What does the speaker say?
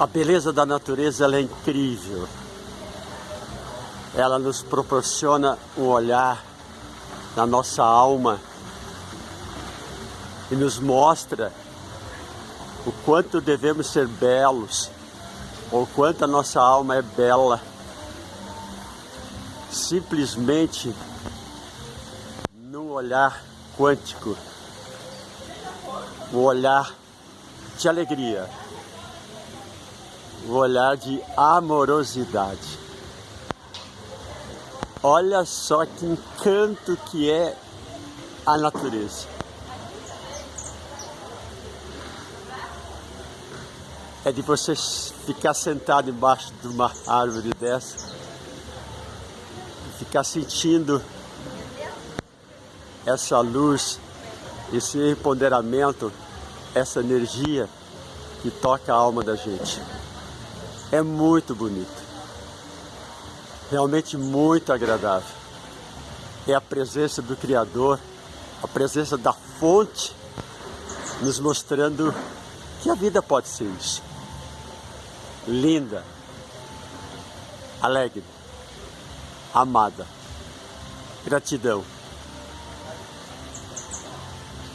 A beleza da natureza é incrível. Ela nos proporciona um olhar na nossa alma e nos mostra o quanto devemos ser belos, ou quanto a nossa alma é bela. Simplesmente no olhar quântico, o olhar de alegria, o olhar de amorosidade. Olha só que encanto que é a natureza. É de você ficar sentado embaixo de uma árvore dessa ficar sentindo essa luz, esse empoderamento, essa energia que toca a alma da gente. É muito bonito. Realmente muito agradável. É a presença do Criador, a presença da fonte, nos mostrando que a vida pode ser isso. Linda, alegre, amada. Gratidão.